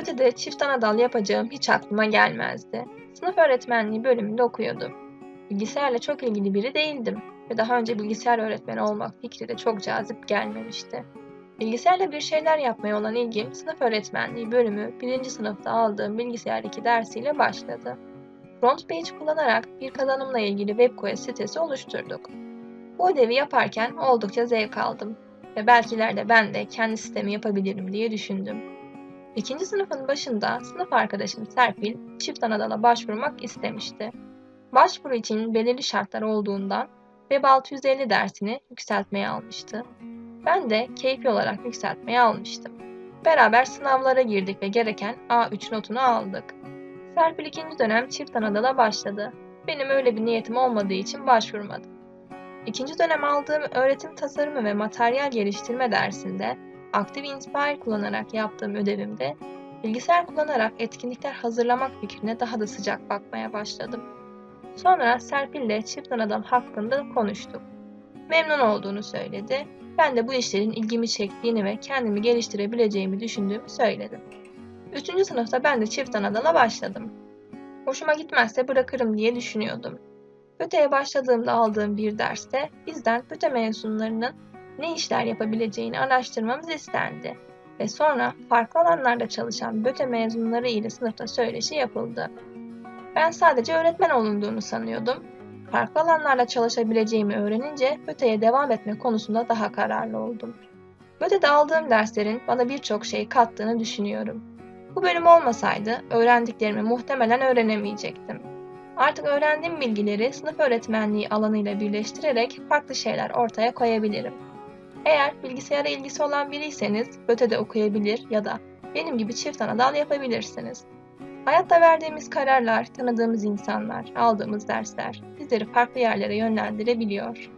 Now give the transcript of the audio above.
Ötede çift ana dal yapacağım hiç aklıma gelmezdi. Sınıf öğretmenliği bölümünde okuyordum. Bilgisayarla çok ilgili biri değildim ve daha önce bilgisayar öğretmeni olmak fikri de çok cazip gelmemişti. Bilgisayarla bir şeyler yapmaya olan ilgim sınıf öğretmenliği bölümü 1. sınıfta aldığım bilgisayar 2 dersiyle başladı. FrontPage kullanarak bir kazanımla ilgili WebQuest sitesi oluşturduk. Bu ödevi yaparken oldukça zevk aldım ve belki ileride ben de kendi sistemi yapabilirim diye düşündüm. İkinci sınıfın başında sınıf arkadaşım Serpil çift anadala başvurmak istemişti. Başvuru için belirli şartlar olduğundan Web 650 dersini yükseltmeye almıştı. Ben de keyfi olarak yükseltmeye almıştım. Beraber sınavlara girdik ve gereken A3 notunu aldık. Serpil ikinci dönem çift anadala başladı. Benim öyle bir niyetim olmadığı için başvurmadım. İkinci dönem aldığım öğretim tasarımı ve materyal geliştirme dersinde Active Inspire kullanarak yaptığım ödevimde bilgisayar kullanarak etkinlikler hazırlamak fikrine daha da sıcak bakmaya başladım. Sonra Serpil ile çift adam hakkında konuştuk. Memnun olduğunu söyledi. Ben de bu işlerin ilgimi çektiğini ve kendimi geliştirebileceğimi düşündüğümü söyledim. Üçüncü sınıfta ben de çift anadala başladım. Hoşuma gitmezse bırakırım diye düşünüyordum. Öteye başladığımda aldığım bir derste bizden öte mezunlarının ne işler yapabileceğini araştırmamız istendi ve sonra farklı alanlarda çalışan BÖTE mezunları ile sınıfta söyleşi yapıldı. Ben sadece öğretmen olunduğunu sanıyordum. Farklı alanlarla çalışabileceğimi öğrenince BÖTE'ye devam etme konusunda daha kararlı oldum. BÖTE'de aldığım derslerin bana birçok şey kattığını düşünüyorum. Bu bölüm olmasaydı öğrendiklerimi muhtemelen öğrenemeyecektim. Artık öğrendiğim bilgileri sınıf öğretmenliği alanıyla birleştirerek farklı şeyler ortaya koyabilirim. Eğer bilgisayara ilgisi olan biriyseniz ötede okuyabilir ya da benim gibi çift ana dal yapabilirsiniz. Hayatta verdiğimiz kararlar, tanıdığımız insanlar, aldığımız dersler bizleri farklı yerlere yönlendirebiliyor.